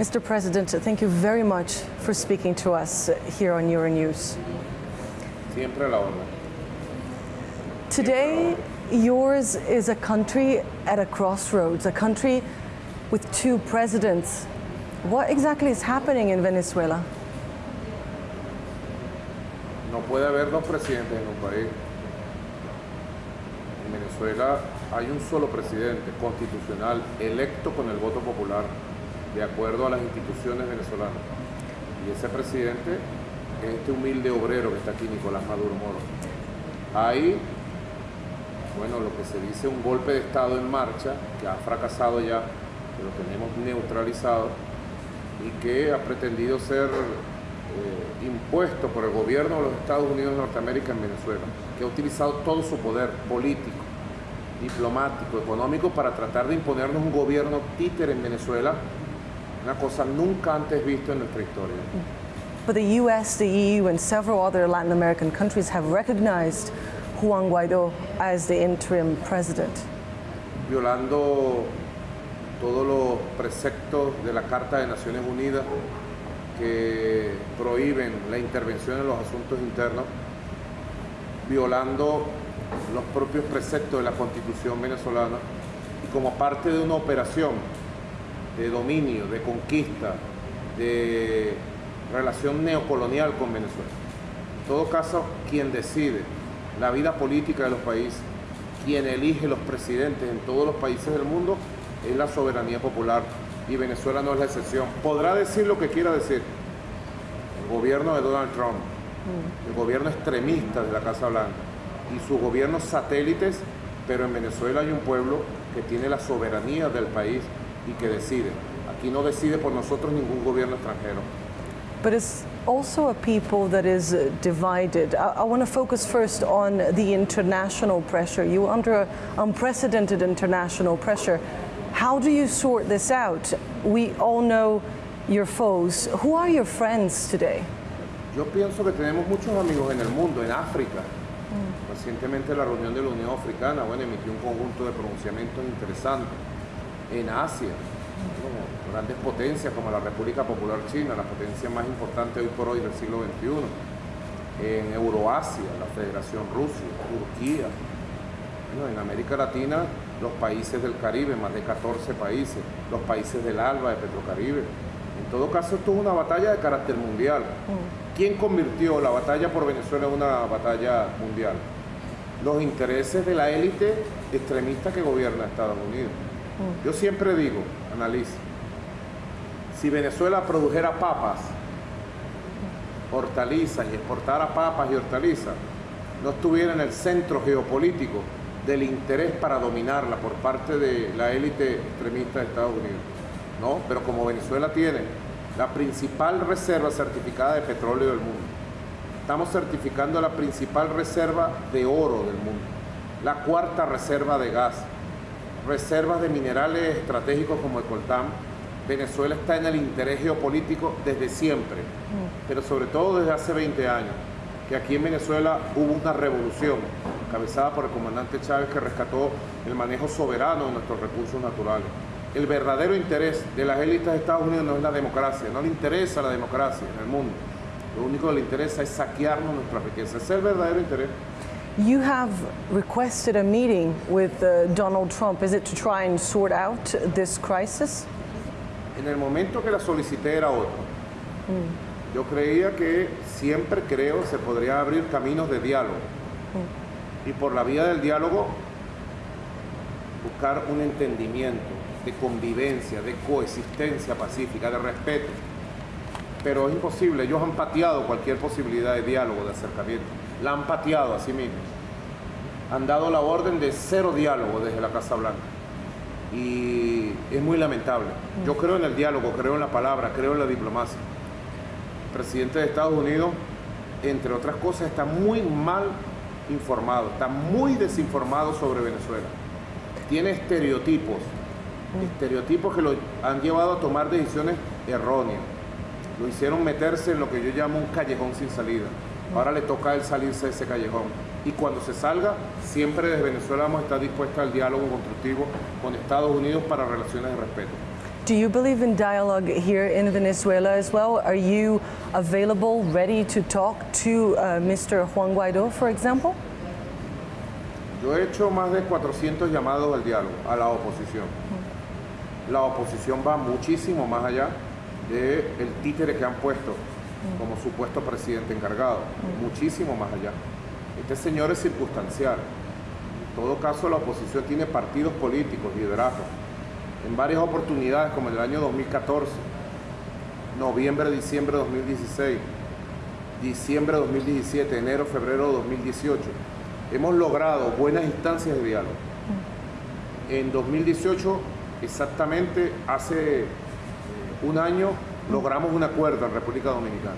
Mr. President, thank you very much for speaking to us here on Euronews. Siempre la orden. Today, yours is a country at a crossroads, a country with two presidents. What exactly is happening in Venezuela? No puede haber dos presidentes en un país. En Venezuela hay un solo presidente constitucional electo con el voto popular, de acuerdo a las instituciones venezolanas. Y ese presidente es este humilde obrero que está aquí, Nicolás Maduro Moro. Hay, bueno, lo que se dice un golpe de Estado en marcha, que ha fracasado ya, que lo tenemos neutralizado, y que ha pretendido ser eh, impuesto por el gobierno de los Estados Unidos de Norteamérica en Venezuela, que ha utilizado todo su poder político, diplomático, económico para tratar de imponernos un gobierno títer en Venezuela, una cosa nunca antes vista en nuestra historia. But the US, the EU, and several other Latin American countries have recognized Juan Guaido as the interim president. Violando todos los preceptos de la Carta de Naciones Unidas que prohíben la intervención en los asuntos internos, violando los propios preceptos de la Constitución venezolana y como parte de una operación de dominio, de conquista, de relación neocolonial con Venezuela. En todo caso, quien decide la vida política de los países, quien elige los presidentes en todos los países del mundo, es la soberanía popular y Venezuela no es la excepción. Podrá decir lo que quiera decir el gobierno de Donald Trump, el gobierno extremista de la Casa Blanca y sus gobiernos satélites, pero en Venezuela hay un pueblo que tiene la soberanía del país y que decide. Aquí no decide por nosotros ningún gobierno extranjero. But it's also a people that is uh, divided. I, I want to focus first on the international pressure. You are under unprecedented international pressure. How do you sort this out? We all know your foes. Who are your friends today? Yo pienso que tenemos muchos amigos en el mundo, en África. Recientemente la reunión de la Unión Africana, bueno, emitió un conjunto de pronunciamientos interesantes. En Asia, grandes potencias como la República Popular China, la potencia más importante hoy por hoy del siglo XXI. En Euroasia, la Federación Rusia, Turquía. Bueno, en América Latina, los países del Caribe, más de 14 países, los países del ALBA, de Petrocaribe. En todo caso, esto es una batalla de carácter mundial. ¿Quién convirtió la batalla por Venezuela en una batalla mundial? Los intereses de la élite extremista que gobierna Estados Unidos. Yo siempre digo, analiza, si Venezuela produjera papas, hortalizas y exportara papas y hortalizas, no estuviera en el centro geopolítico del interés para dominarla por parte de la élite extremista de Estados Unidos. No, pero como Venezuela tiene la principal reserva certificada de petróleo del mundo, estamos certificando la principal reserva de oro del mundo, la cuarta reserva de gas, reservas de minerales estratégicos como el coltán. Venezuela está en el interés geopolítico desde siempre, pero sobre todo desde hace 20 años, que aquí en Venezuela hubo una revolución encabezada por el comandante Chávez que rescató el manejo soberano de nuestros recursos naturales. El verdadero interés de las élites de Estados Unidos no es la democracia, no le interesa la democracia en el mundo. Lo único que le interesa es saquearnos nuestra riqueza. Ese es el verdadero interés. You have requested a meeting with uh, Donald Trump. Is it to try and sort out this crisis? En el momento que la solicité era otro. Yo creía que siempre creo se podría abrir caminos de diálogo. Y por la vía del diálogo buscar un entendimiento de convivencia, de coexistencia pacífica, de respeto. Pero es imposible, ellos han pateado cualquier posibilidad de diálogo, de acercamiento. La han pateado a sí mismos. Han dado la orden de cero diálogo desde la Casa Blanca. Y es muy lamentable. Yo creo en el diálogo, creo en la palabra, creo en la diplomacia. El presidente de Estados Unidos, entre otras cosas, está muy mal informado, está muy desinformado sobre Venezuela. Tiene estereotipos, estereotipos que lo han llevado a tomar decisiones erróneas. Lo hicieron meterse en lo que yo llamo un callejón sin salida. Ahora le toca a él salirse de ese callejón. Y cuando se salga, siempre desde Venezuela vamos a estar dispuestos al diálogo constructivo con Estados Unidos para relaciones de respeto. Do you believe in dialogue here in Venezuela as well? Are you available, ready to talk to uh, Mr. Juan Guaidó, for example? Yo he hecho más de 400 llamados al diálogo a la oposición. La oposición va muchísimo más allá del títere que han puesto como supuesto presidente encargado, muchísimo más allá. Este señor es circunstancial. En todo caso, la oposición tiene partidos políticos, liderazgos. En varias oportunidades, como en el año 2014, noviembre, diciembre de 2016, diciembre de 2017, enero, febrero de 2018, hemos logrado buenas instancias de diálogo. En 2018, exactamente hace un año, logramos un acuerdo en República Dominicana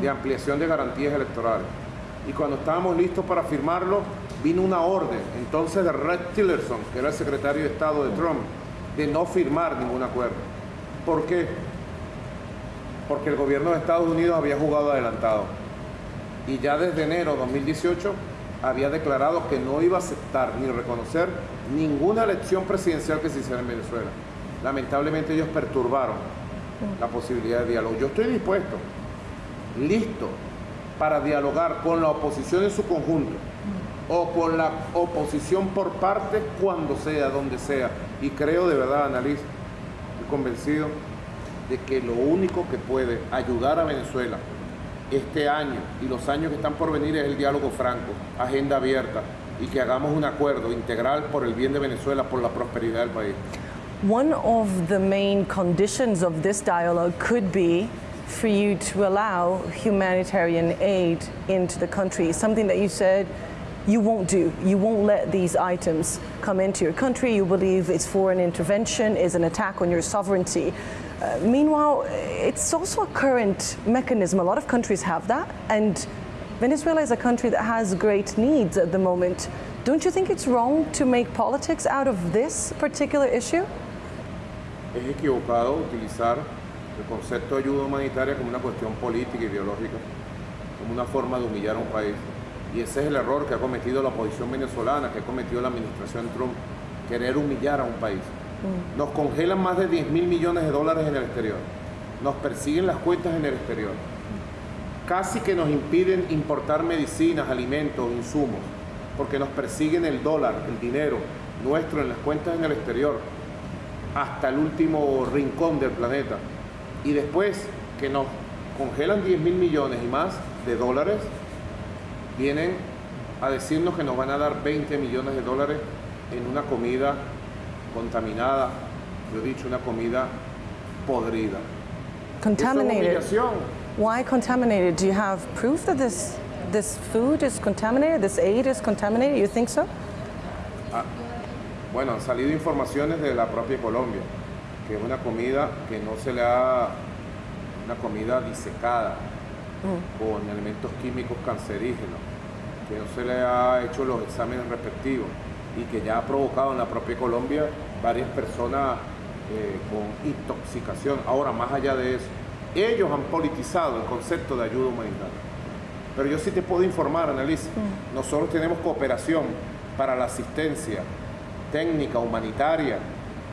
de ampliación de garantías electorales. Y cuando estábamos listos para firmarlo, vino una orden, entonces de Red Tillerson, que era el secretario de Estado de Trump, de no firmar ningún acuerdo. ¿Por qué? Porque el gobierno de Estados Unidos había jugado adelantado. Y ya desde enero de 2018 había declarado que no iba a aceptar ni reconocer ninguna elección presidencial que se hiciera en Venezuela. Lamentablemente ellos perturbaron la posibilidad de diálogo. Yo estoy dispuesto, listo, para dialogar con la oposición en su conjunto o con la oposición por parte cuando sea, donde sea. Y creo de verdad, analizo, estoy convencido de que lo único que puede ayudar a Venezuela este año y los años que están por venir es el diálogo franco, agenda abierta y que hagamos un acuerdo integral por el bien de Venezuela, por la prosperidad del país. One of the main conditions of this dialogue could be for you to allow humanitarian aid into the country, something that you said you won't do. You won't let these items come into your country. You believe it's foreign intervention, is an attack on your sovereignty. Uh, meanwhile, it's also a current mechanism. A lot of countries have that, and Venezuela is a country that has great needs at the moment. Don't you think it's wrong to make politics out of this particular issue? Es equivocado utilizar el concepto de ayuda humanitaria como una cuestión política, ideológica, como una forma de humillar a un país. Y ese es el error que ha cometido la oposición venezolana, que ha cometido la administración Trump, querer humillar a un país. Nos congelan más de 10 mil millones de dólares en el exterior. Nos persiguen las cuentas en el exterior. Casi que nos impiden importar medicinas, alimentos, insumos, porque nos persiguen el dólar, el dinero nuestro en las cuentas en el exterior hasta el último rincón del planeta. Y después que nos congelan 10 mil millones y más de dólares, vienen a decirnos que nos van a dar 20 millones de dólares en una comida contaminada, yo he dicho una comida podrida. Contaminated. Why contaminated? Do you have proof that this this food is contaminated? This aid is contaminated? You think so? Ah, bueno, han salido informaciones de la propia Colombia, que es una comida que no se le ha, una comida disecada, mm. con elementos químicos cancerígenos, que no se le ha hecho los exámenes respectivos y que ya ha provocado en la propia Colombia varias personas eh, con intoxicación. Ahora, más allá de eso, ellos han politizado el concepto de ayuda humanitaria. Pero yo sí te puedo informar, Annalise, mm. nosotros tenemos cooperación para la asistencia técnica, humanitaria,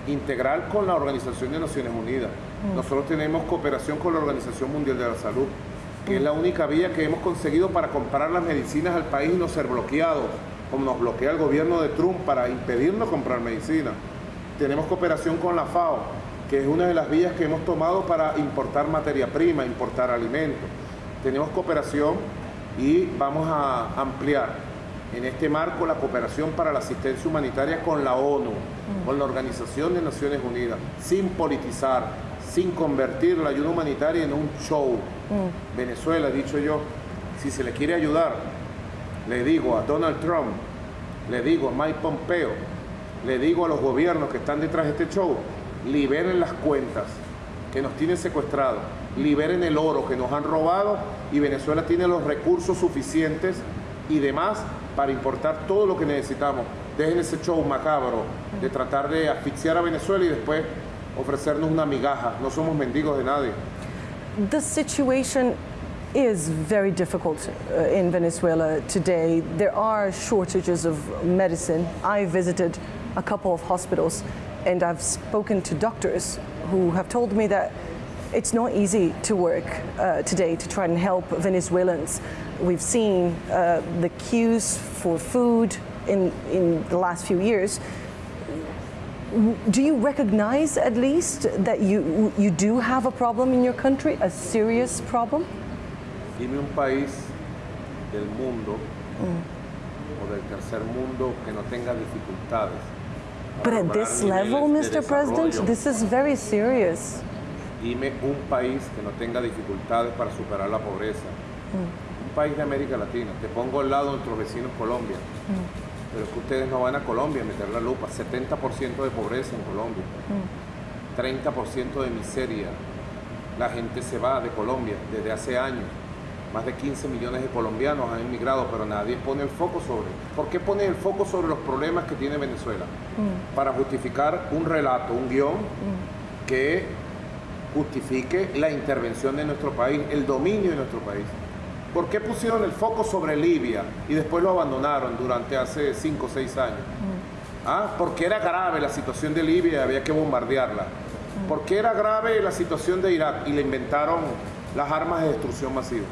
integral con la Organización de Naciones Unidas. Mm. Nosotros tenemos cooperación con la Organización Mundial de la Salud, que es la única vía que hemos conseguido para comprar las medicinas al país y no ser bloqueados, como nos bloquea el gobierno de Trump para impedirnos comprar medicina. Tenemos cooperación con la FAO, que es una de las vías que hemos tomado para importar materia prima, importar alimentos. Tenemos cooperación y vamos a ampliar en este marco la cooperación para la asistencia humanitaria con la ONU, con la Organización de Naciones Unidas, sin politizar, sin convertir la ayuda humanitaria en un show. Venezuela, dicho yo, si se le quiere ayudar, le digo a Donald Trump, le digo a Mike Pompeo, le digo a los gobiernos que están detrás de este show, liberen las cuentas que nos tienen secuestrados, liberen el oro que nos han robado y Venezuela tiene los recursos suficientes y demás para importar todo lo que necesitamos. Dejen ese show macabro de tratar de asfixiar a Venezuela y después ofrecernos una migaja. No somos mendigos de nadie. The situation is very difficult uh, in Venezuela today. There are shortages of medicine. I visited a couple of hospitals and I've spoken to doctors who have told me that it's not easy to work uh, today to try and help Venezuelans. We've seen uh, the queues for food in, in the last few years. Do you recognize at least that you, you do have a problem in your country, a serious problem? Dime un país del mundo o del tercer mundo que no tenga dificultades. But at this level, Mr. President, this is very serious. Dime un país que no tenga dificultades para superar la pobreza. Un país de América Latina. Te pongo al lado de nuestros vecinos Colombia. Pero es que ustedes no van a Colombia a meter la lupa. 70% de pobreza en Colombia. 30% de miseria. La gente se va de Colombia desde hace años. Más de 15 millones de colombianos han emigrado, pero nadie pone el foco sobre. ¿Por qué pone el foco sobre los problemas que tiene Venezuela? Para justificar un relato, un guion que justifique la intervención de nuestro país, el dominio de nuestro país. ¿Por qué pusieron el foco sobre Libia y después lo abandonaron durante hace 5 o 6 años? ¿Ah? Porque era grave la situación de Libia y había que bombardearla. Porque era grave la situación de Irak y le inventaron las armas de destrucción masiva.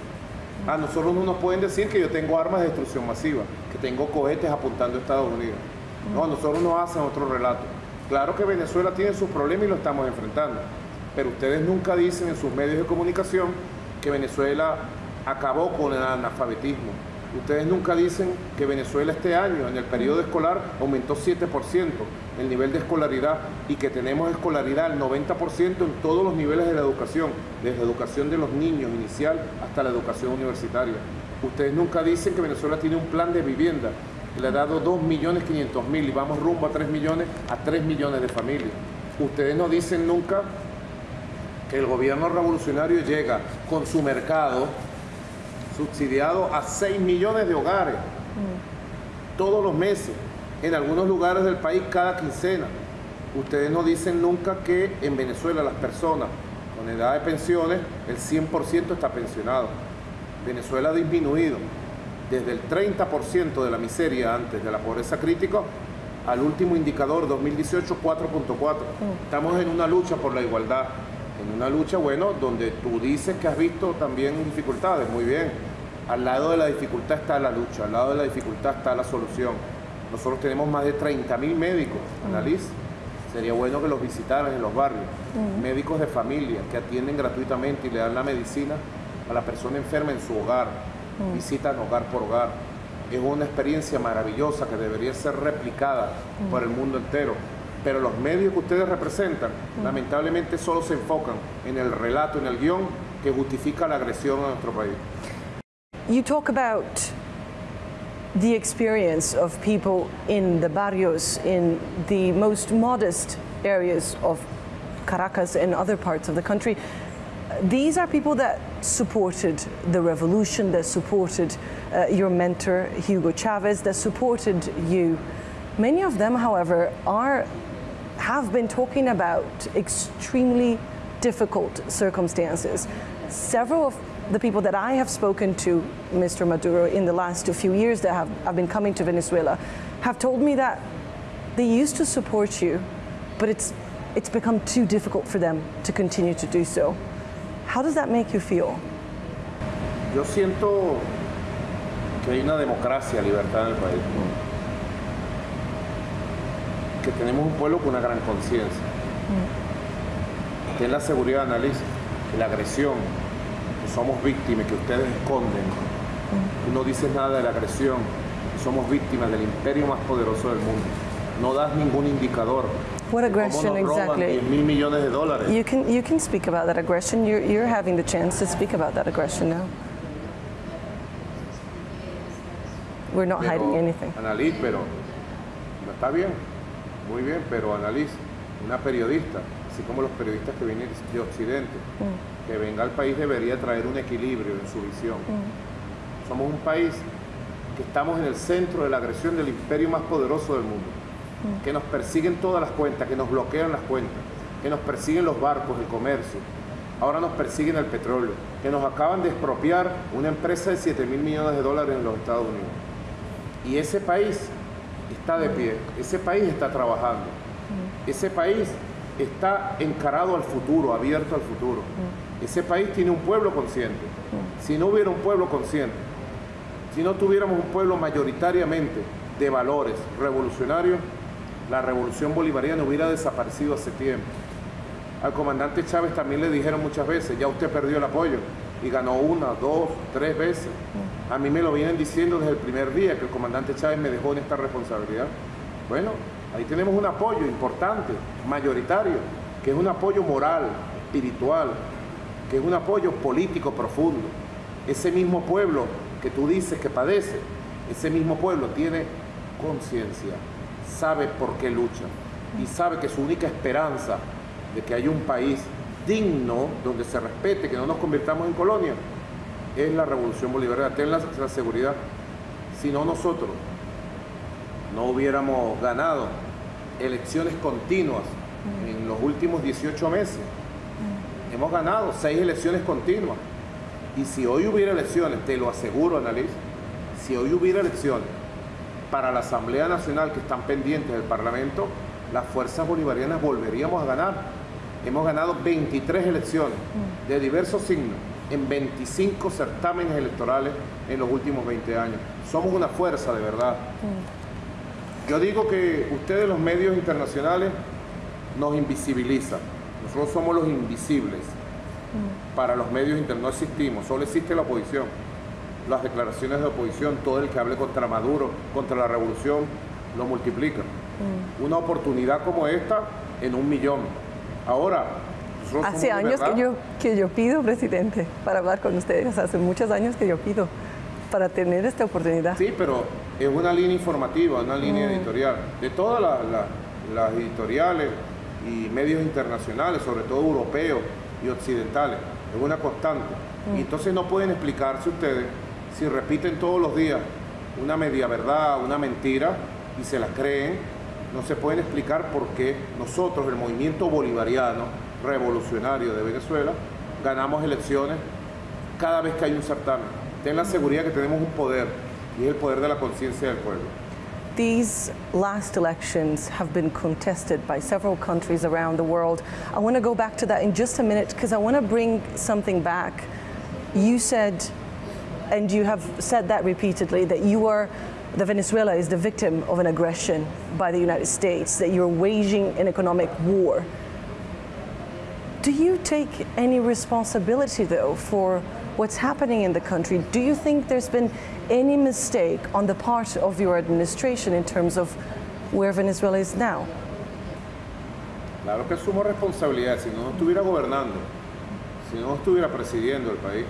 A nosotros no nos pueden decir que yo tengo armas de destrucción masiva, que tengo cohetes apuntando a Estados Unidos. No, nosotros no hacen otro relato. Claro que Venezuela tiene sus problemas y lo estamos enfrentando, pero ustedes nunca dicen en sus medios de comunicación que Venezuela acabó con el analfabetismo. Ustedes nunca dicen que Venezuela este año, en el periodo escolar, aumentó 7% el nivel de escolaridad y que tenemos escolaridad al 90% en todos los niveles de la educación, desde educación de los niños inicial hasta la educación universitaria. Ustedes nunca dicen que Venezuela tiene un plan de vivienda le ha dado 2.500.000 y vamos rumbo a 3 millones a 3 millones de familias. Ustedes no dicen nunca que el gobierno revolucionario llega con su mercado subsidiado a 6 millones de hogares todos los meses, en algunos lugares del país cada quincena. Ustedes no dicen nunca que en Venezuela las personas con edad de pensiones, el 100% está pensionado. Venezuela ha disminuido desde el 30% de la miseria antes de la pobreza crítica al último indicador 2018 4.4. Estamos en una lucha por la igualdad, en una lucha, bueno, donde tú dices que has visto también dificultades, muy bien. Al lado de la dificultad está la lucha, al lado de la dificultad está la solución. Nosotros tenemos más de 30.000 médicos, Annalise. Sería bueno que los visitaran en los barrios. Médicos de familia que atienden gratuitamente y le dan la medicina a la persona enferma en su hogar. Visitan hogar por hogar. Es una experiencia maravillosa que debería ser replicada por el mundo entero. Pero los medios que ustedes representan, lamentablemente solo se enfocan en el relato, en el guión que justifica la agresión a nuestro país. You talk about the experience of people in the barrios, in the most modest areas of Caracas and other parts of the country. These are people that supported the revolution, that supported uh, your mentor, Hugo Chavez, that supported you. Many of them, however, are, have been talking about extremely difficult circumstances. Several of the people that I have spoken to, Mr. Maduro, in the last few years that have, have been coming to Venezuela, have told me that they used to support you, but it's, it's become too difficult for them to continue to do so. How does that make you feel? Yo siento que hay una democracia, libertad en el país. Que tenemos un pueblo con una gran conciencia. Ten la seguridad, analiza, que la agresión, que somos víctimas, que ustedes esconden. Tú no dices nada de la agresión, que somos víctimas del imperio más poderoso del mundo. No das ningún indicador. What aggression exactly? 10 mil millones de dólares. You can, you can speak about that aggression. You're, you're having the chance to speak about that aggression now. We're not hiding Pero, anything. Annalise, pero no está bien, muy bien, pero Annalise, una periodista, así como los periodistas que vienen de Occidente, que venga al país debería traer un equilibrio en su visión. Somos un país que estamos en el centro de la agresión del imperio más poderoso del mundo, que nos persiguen todas las cuentas, que nos bloquean las cuentas, que nos persiguen los barcos, el comercio, ahora nos persiguen el petróleo, que nos acaban de expropiar una empresa de 7 mil millones de dólares en los Estados Unidos. Y ese país está de pie, ese país está trabajando, ese país está encarado al futuro, abierto al futuro. Ese país tiene un pueblo consciente. Si no hubiera un pueblo consciente, si no tuviéramos un pueblo mayoritariamente de valores revolucionarios, la revolución bolivariana hubiera desaparecido hace tiempo. Al comandante Chávez también le dijeron muchas veces, ya usted perdió el apoyo y ganó una, dos, tres veces. A mí me lo vienen diciendo desde el primer día que el comandante Chávez me dejó en esta responsabilidad. Bueno, ahí tenemos un apoyo importante, mayoritario, que es un apoyo moral, espiritual, que es un apoyo político profundo. Ese mismo pueblo que tú dices que padece, ese mismo pueblo tiene conciencia, sabe por qué lucha y sabe que su única esperanza de que haya un país digno, donde se respete, que no nos convirtamos en colonia, es la revolución bolivariana. Ten la, seguridad, si no nosotros no hubiéramos ganado elecciones continuas en los últimos 18 meses, hemos ganado seis elecciones continuas. Y si hoy hubiera elecciones, te lo aseguro, Annalise, si hoy hubiera elecciones para la Asamblea Nacional que están pendientes del Parlamento, las fuerzas bolivarianas volveríamos a ganar Hemos ganado 23 elecciones mm. de diversos signos en 25 certámenes electorales en los últimos 20 años. Somos una fuerza de verdad. Mm. Yo digo que ustedes los medios internacionales nos invisibilizan. Nosotros somos los invisibles. Mm. Para los medios internacionales no existimos, solo existe la oposición. Las declaraciones de oposición, todo el que hable contra Maduro, contra la revolución, lo multiplica. Una oportunidad como esta en un millón. Ahora, hace años que yo, que yo pido, presidente, para hablar con ustedes, hace muchos años que yo pido para tener esta oportunidad. Sí, pero es una línea informativa, una línea mm. editorial. De todas las editoriales y medios internacionales, sobre todo europeos y occidentales, es una constante. Y mm. entonces no pueden explicarse ustedes si repiten todos los días una media verdad, una mentira, y se la creen no se pueden explicar por qué nosotros, el movimiento bolivariano revolucionario de Venezuela, ganamos elecciones cada vez que hay un certamen. Ten la seguridad que tenemos un poder y es el poder de la conciencia del pueblo. These last elections have been contested by several countries around the world. I want to go back to that in just a minute because I want to bring something back. You said, and you have said that repeatedly, that you are that Venezuela is the victim of an aggression by the United States, that you're waging an economic war. Do you take any responsibility, though, for what's happening in the country? Do you think there's been any mistake on the part of your administration in terms of where Venezuela is now? Claro que asumo responsabilidad. Si no, no estuviera gobernando, si no estuviera presidiendo el país,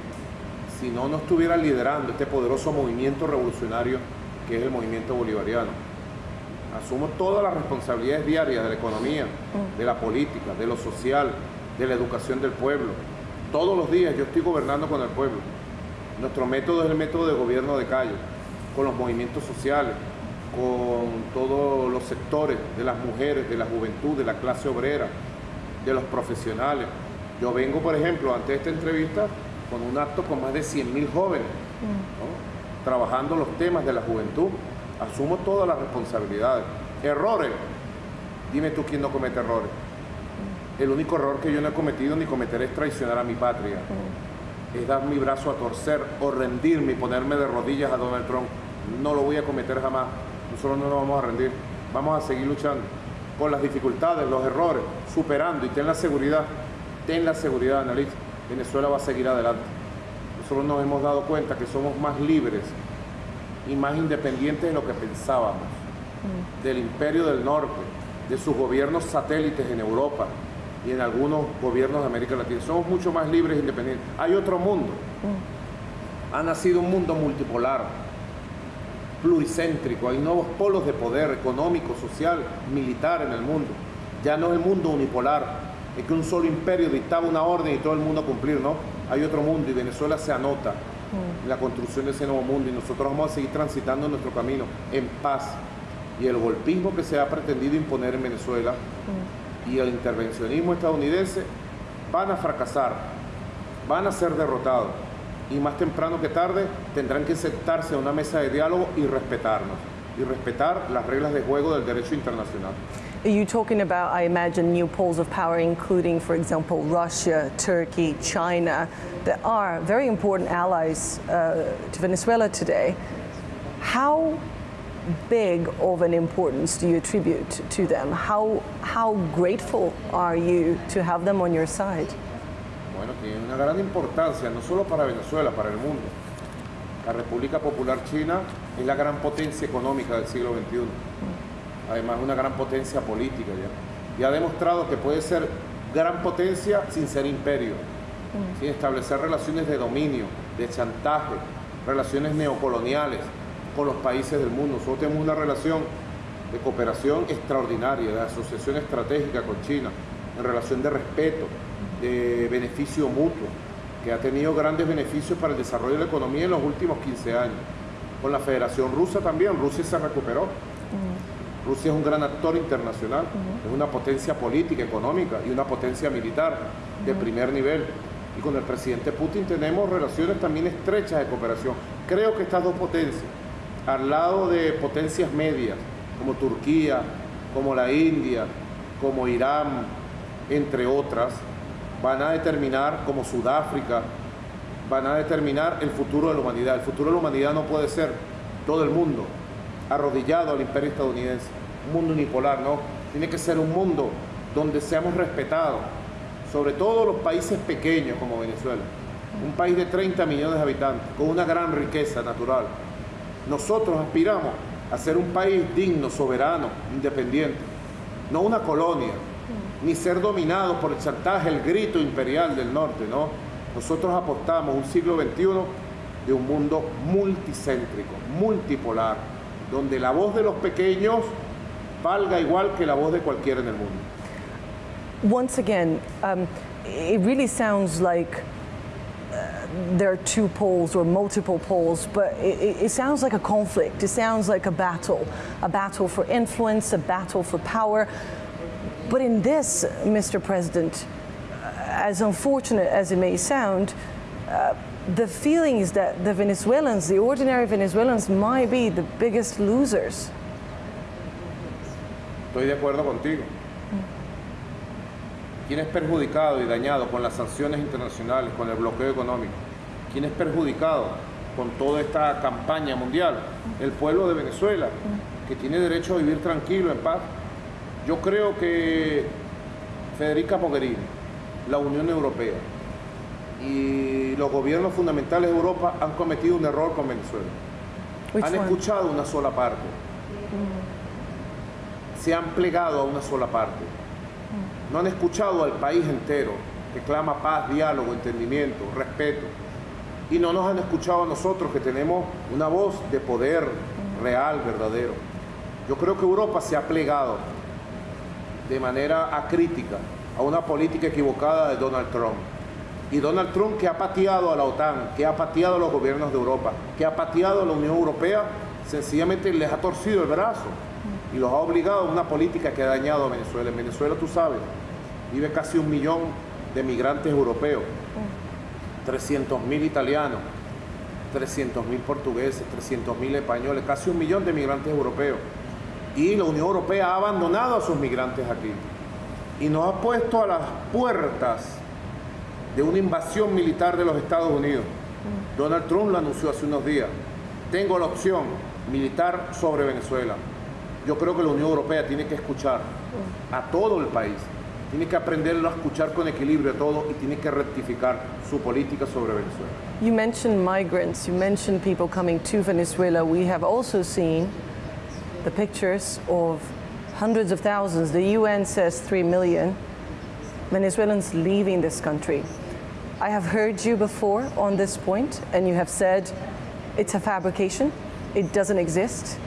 si no, no estuviera liderando este poderoso movimiento revolucionario que es el movimiento bolivariano. Asumo todas las responsabilidades diarias de la economía, de la política, de lo social, de la educación del pueblo. Todos los días yo estoy gobernando con el pueblo. Nuestro método es el método de gobierno de calle, con los movimientos sociales, con todos los sectores de las mujeres, de la juventud, de la clase obrera, de los profesionales. Yo vengo, por ejemplo, ante esta entrevista con un acto con más de 100.000 jóvenes trabajando los temas de la juventud, asumo todas las responsabilidades. Errores, dime tú quién no comete errores. El único error que yo no he cometido ni cometeré es traicionar a mi patria. Es dar mi brazo a torcer o rendirme y ponerme de rodillas a Donald Trump. No lo voy a cometer jamás. Nosotros no nos vamos a rendir. Vamos a seguir luchando con las dificultades, los errores, superando y ten la seguridad, ten la seguridad, analista. Venezuela va a seguir adelante nosotros nos hemos dado cuenta que somos más libres y más independientes de lo que pensábamos, mm. del imperio del norte, de sus gobiernos satélites en Europa y en algunos gobiernos de América Latina. Somos mucho más libres e independientes. Hay otro mundo. Mm. Ha nacido un mundo multipolar, pluricéntrico. Hay nuevos polos de poder económico, social, militar en el mundo. Ya no es el mundo unipolar, es que un solo imperio dictaba una orden y todo el mundo cumplir, ¿no? Hay otro mundo y Venezuela se anota en la construcción de ese nuevo mundo y nosotros vamos a seguir transitando nuestro camino en paz. Y el golpismo que se ha pretendido imponer en Venezuela y el intervencionismo estadounidense van a fracasar, van a ser derrotados y más temprano que tarde tendrán que sentarse a una mesa de diálogo y respetarnos y respetar las reglas de juego del derecho internacional. Are you talking about, I imagine, new poles of power, including, for example, Russia, Turkey, China, that are very important allies uh, to Venezuela today? How big of an importance do you attribute to them? How, how grateful are you to have them on your side? Bueno, tiene una gran importancia, no solo para Venezuela, para el mundo. La República Popular China es la gran potencia económica del siglo XXI. Además, una gran potencia política ya. Y ha demostrado que puede ser gran potencia sin ser imperio, sin establecer relaciones de dominio, de chantaje, relaciones neocoloniales con los países del mundo. Nosotros tenemos una relación de cooperación extraordinaria, de asociación estratégica con China, en relación de respeto, de beneficio mutuo, que ha tenido grandes beneficios para el desarrollo de la economía en los últimos 15 años. Con la Federación Rusa también, Rusia se recuperó. Rusia es un gran actor internacional, es una potencia política, económica y una potencia militar de primer nivel. Y con el presidente Putin tenemos relaciones también estrechas de cooperación. Creo que estas dos potencias, al lado de potencias medias, como Turquía, como la India, como Irán, entre otras, van a determinar, como Sudáfrica, van a determinar el futuro de la humanidad. El futuro de la humanidad no puede ser todo el mundo arrodillado al imperio estadounidense, un mundo unipolar, no. Tiene que ser un mundo donde seamos respetados, sobre todo los países pequeños como Venezuela, un país de 30 millones de habitantes, con una gran riqueza natural. Nosotros aspiramos a ser un país digno, soberano, independiente, no una colonia, ni ser dominados por el chantaje, el grito imperial del norte, ¿no? Nosotros apostamos un siglo XXI de un mundo multicéntrico, multipolar, donde la voz de los pequeños valga igual que la voz de cualquiera en el mundo. Once again, um, it really sounds like uh, there are two poles or multiple poles, but it, it, sounds like a conflict. It sounds like a battle, a battle for influence, a battle for power. But in this, Mr. President, as unfortunate as it may sound, uh, the feeling is that the Venezuelans, the ordinary Venezuelans, might be the biggest losers. Estoy de acuerdo contigo. ¿Quién es perjudicado y dañado con las sanciones internacionales, con el bloqueo económico? ¿Quién es perjudicado con toda esta campaña mundial? El pueblo de Venezuela, que tiene derecho a vivir tranquilo, en paz. Yo creo que Federica Mogherini, la Unión Europea y los gobiernos fundamentales de Europa han cometido un error con Venezuela. han escuchado una sola parte. Se han plegado a una sola parte. No han escuchado al país entero que clama paz, diálogo, entendimiento, respeto. Y no nos han escuchado a nosotros que tenemos una voz de poder real, verdadero. Yo creo que Europa se ha plegado de manera acrítica a una política equivocada de Donald Trump. Y Donald Trump que ha pateado a la OTAN, que ha pateado a los gobiernos de Europa, que ha pateado a la Unión Europea, sencillamente les ha torcido el brazo y los ha obligado a una política que ha dañado a Venezuela. En Venezuela, tú sabes, vive casi un millón de migrantes europeos, 300 mil italianos, 300 mil portugueses, 300 mil españoles, casi un millón de migrantes europeos. Y la Unión Europea ha abandonado a sus migrantes aquí y nos ha puesto a las puertas de una invasión militar de los Estados Unidos. Donald Trump lo anunció hace unos días. Tengo la opción militar sobre Venezuela. Yo creo que la Unión Europea tiene que escuchar a todo el país. Tiene que aprenderlo a escuchar con equilibrio a todo y tiene que rectificar su política sobre Venezuela. You mentioned migrants, you mentioned people coming to Venezuela. We have also seen the pictures of hundreds of thousands, the UN says 3 million Venezuelans leaving this country. I have heard you before on this point, and you have said it's a fabrication, it doesn't exist.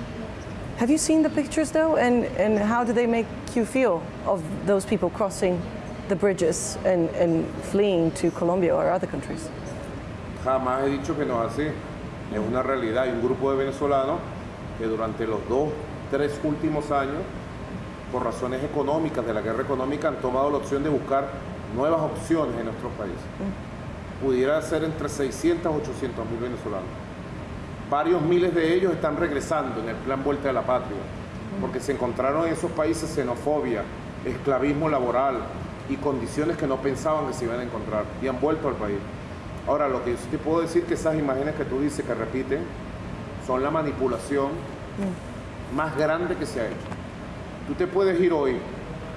Have you seen the pictures though, and, and how do they make you feel of those people crossing the bridges and, and fleeing to Colombia or other countries? Jamás he dicho que no es así. Es una realidad. Hay un grupo de venezolanos que durante los dos, tres últimos años, por razones económicas, de la guerra económica, han tomado la opción de buscar nuevas opciones en nuestro país. Pudiera ser entre 600 y 800 mil venezolanos. Varios miles de ellos están regresando en el plan Vuelta a la Patria. porque se encontraron en esos países xenofobia, esclavismo laboral y condiciones que no pensaban que se iban a encontrar y han vuelto al país. Ahora, lo que yo te puedo decir que esas imágenes que tú dices que repiten son la manipulación más grande que se ha hecho. Tú te puedes ir hoy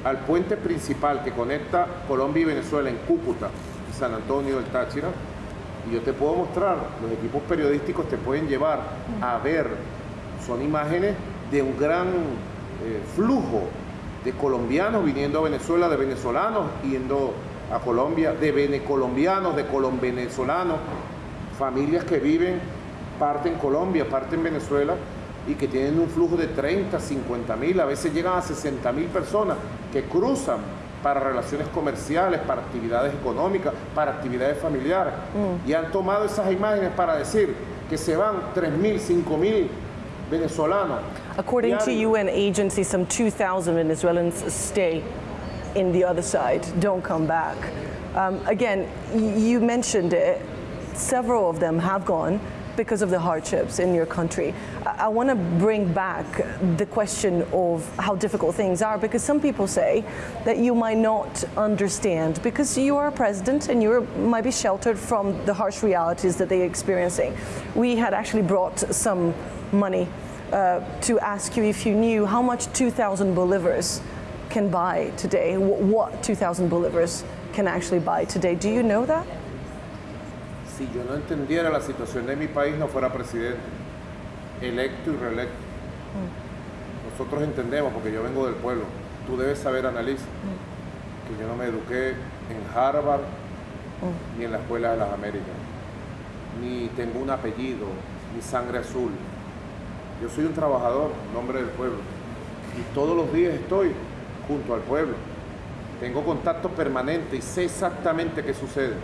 al puente principal que conecta Colombia y Venezuela en Cúcuta, San Antonio del Táchira, y yo te puedo mostrar, los equipos periodísticos te pueden llevar a ver, son imágenes de un gran eh, flujo de colombianos viniendo a Venezuela, de venezolanos yendo a Colombia, de venecolombianos, de colombenezolanos, familias que viven parte en Colombia, parte en Venezuela y que tienen un flujo de 30, 50 mil, a veces llegan a 60 mil personas que cruzan para relaciones comerciales, para actividades económicas, para actividades familiares. Mm. Y han tomado esas imágenes para decir que se van 3 mil, 5 mil venezolanos. According to UN agencies, some 2,000 Venezuelans stay in the other side, don't come back. Um, again, you mentioned it, several of them have gone. Because of the hardships in your country. I, I want to bring back the question of how difficult things are because some people say that you might not understand because you are a president and you might be sheltered from the harsh realities that they're experiencing. We had actually brought some money uh, to ask you if you knew how much 2,000 bolivars can buy today, what 2,000 bolivars can actually buy today. Do you know that? Si yo no entendiera la situación de mi país, no fuera presidente, electo y reelecto. Mm. Nosotros entendemos, porque yo vengo del pueblo, tú debes saber, Annalise, mm. que yo no me eduqué en Harvard mm. ni en la Escuela de las Américas, ni tengo un apellido, ni sangre azul. Yo soy un trabajador, nombre del pueblo, y todos los días estoy junto al pueblo. Tengo contacto permanente y sé exactamente qué sucede.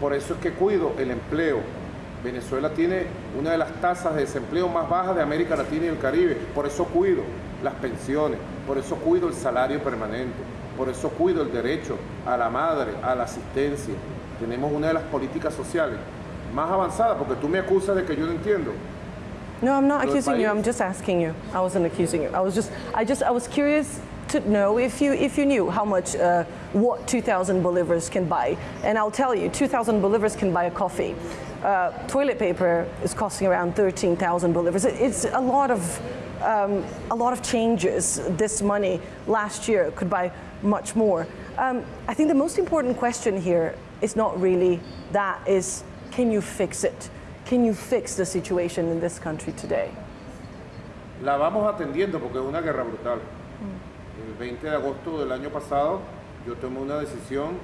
Por eso es que cuido el empleo. Venezuela tiene una de las tasas de desempleo más bajas de América Latina y el Caribe. Por eso cuido las pensiones, por eso cuido el salario permanente, por eso cuido el derecho a la madre, a la asistencia. Tenemos una de las políticas sociales más avanzadas, porque tú me acusas de que yo no entiendo. No, I'm not accusing you. I'm just asking you. I wasn't accusing you. I was just, I just, I was curious to know if you if you knew how much uh, what 2,000 bolivars can buy. And I'll tell you, 2,000 bolivars can buy a coffee. Uh, toilet paper is costing around 13,000 bolivars. It's a lot of um, a lot of changes. This money last year could buy much more. Um, I think the most important question here is not really that. Is can you fix it? Can you fix the situation in this country today? La vamos atendiendo porque es una guerra brutal. 20 de agosto del año pasado yo tomé una decisión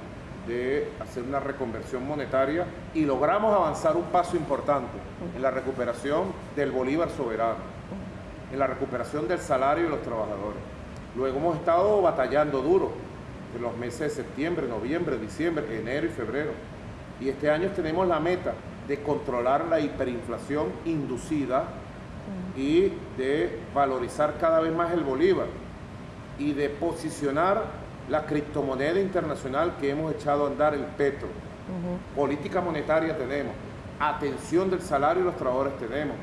de hacer una reconversión monetaria y logramos avanzar un paso importante en la recuperación del Bolívar soberano, en la recuperación del salario de los trabajadores. Luego hemos estado batallando duro en los meses de septiembre, noviembre, diciembre, enero y febrero. Y este año tenemos la meta de controlar la hiperinflación inducida y de valorizar cada vez más el Bolívar y de posicionar la criptomoneda internacional que hemos echado a andar, el petro. Política monetaria tenemos, atención del salario de los trabajadores tenemos,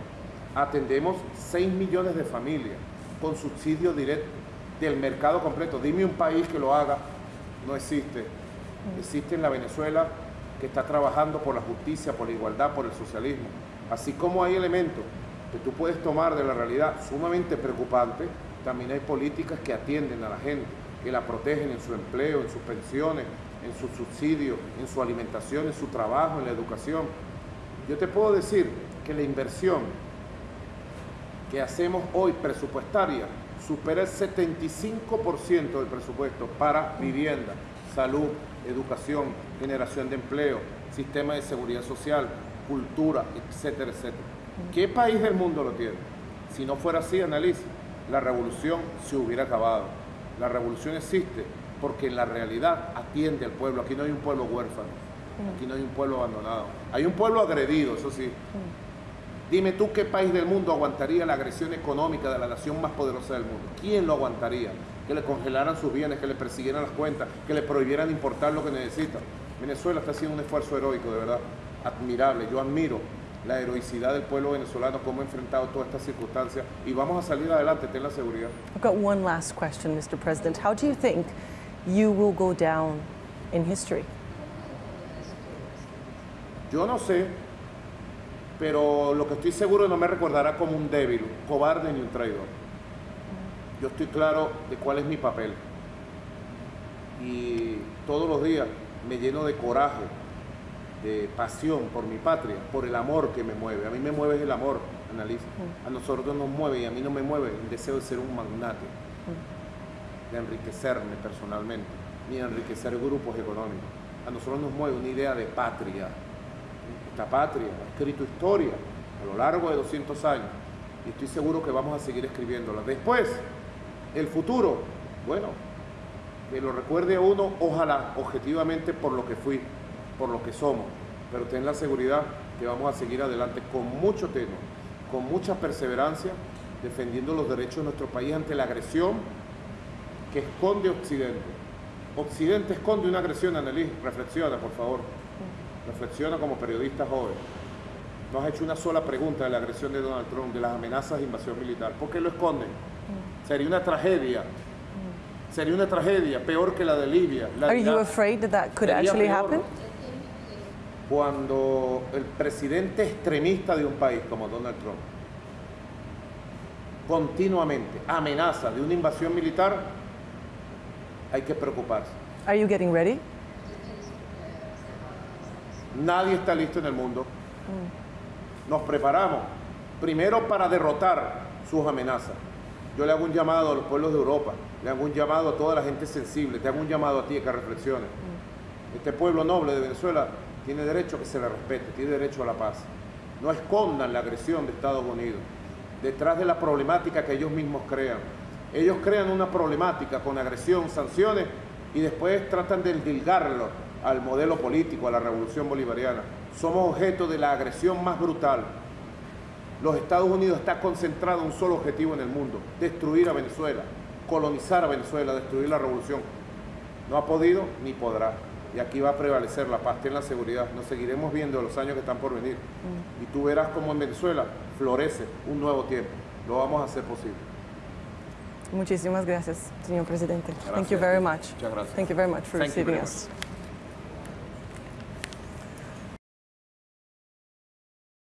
atendemos 6 millones de familias con subsidio directo del mercado completo. Dime un país que lo haga, no existe. Existe en la Venezuela que está trabajando por la justicia, por la igualdad, por el socialismo. Así como hay elementos que tú puedes tomar de la realidad sumamente preocupantes, también hay políticas que atienden a la gente, que la protegen en su empleo, en sus pensiones, en su subsidio, en su alimentación, en su trabajo, en la educación. Yo te puedo decir que la inversión que hacemos hoy presupuestaria supera el 75% del presupuesto para vivienda, salud, educación, generación de empleo, sistema de seguridad social, cultura, etcétera, etcétera. ¿Qué país del mundo lo tiene? Si no fuera así, analiza la revolución se hubiera acabado. La revolución existe porque en la realidad atiende al pueblo. Aquí no hay un pueblo huérfano, aquí no hay un pueblo abandonado. Hay un pueblo agredido, eso sí. Dime tú qué país del mundo aguantaría la agresión económica de la nación más poderosa del mundo. ¿Quién lo aguantaría? Que le congelaran sus bienes, que le persiguieran las cuentas, que le prohibieran importar lo que necesita. Venezuela está haciendo un esfuerzo heroico, de verdad, admirable. Yo admiro la heroicidad del pueblo venezolano, cómo ha enfrentado todas estas circunstancias y vamos a salir adelante, ten la seguridad. I've got one last question, Mr. President. How do you think you will go down in history? Yo no sé, pero lo que estoy seguro no me recordará como un débil, un cobarde ni un traidor. Yo estoy claro de cuál es mi papel. Y todos los días me lleno de coraje, de pasión por mi patria, por el amor que me mueve. A mí me mueve el amor, Annalisa. A nosotros nos mueve y a mí no me mueve el deseo de ser un magnate, de enriquecerme personalmente, ni de enriquecer grupos económicos. A nosotros nos mueve una idea de patria. Esta patria ha escrito historia a lo largo de 200 años y estoy seguro que vamos a seguir escribiéndola. Después, el futuro, bueno, que lo recuerde a uno, ojalá, objetivamente por lo que fui, por lo que somos, pero ten la seguridad que vamos a seguir adelante con mucho tenor, con mucha perseverancia, defendiendo los derechos de nuestro país ante la agresión que esconde Occidente. Occidente esconde una agresión, Annelies, reflexiona, por favor. Reflexiona como periodista joven. No has hecho una sola pregunta de la agresión de Donald Trump, de las amenazas de invasión militar. ¿Por qué lo esconden? Sería una tragedia. Sería una tragedia peor que la de Libia. La Are you afraid that that could actually peor happen? Cuando el presidente extremista de un país como Donald Trump continuamente amenaza de una invasión militar, hay que preocuparse. Are you getting ready? Nadie está listo en el mundo. Nos preparamos primero para derrotar sus amenazas. Yo le hago un llamado a los pueblos de Europa, le hago un llamado a toda la gente sensible, te hago un llamado a ti que reflexiones. Este pueblo noble de Venezuela tiene derecho a que se le respete, tiene derecho a la paz. No escondan la agresión de Estados Unidos detrás de la problemática que ellos mismos crean. Ellos crean una problemática con agresión, sanciones y después tratan de endilgarlo al modelo político, a la revolución bolivariana. Somos objeto de la agresión más brutal. Los Estados Unidos está concentrado en un solo objetivo en el mundo, destruir a Venezuela, colonizar a Venezuela, destruir la revolución. No ha podido ni podrá. Y aquí va a prevalecer la paz, ten la seguridad. Nos seguiremos viendo los años que están por venir. Y tú verás cómo en Venezuela florece un nuevo tiempo. Lo vamos a hacer posible. Muchísimas gracias, señor presidente. Thank you Gracias. very much. Muchas gracias. Thank you very much for Thank receiving us.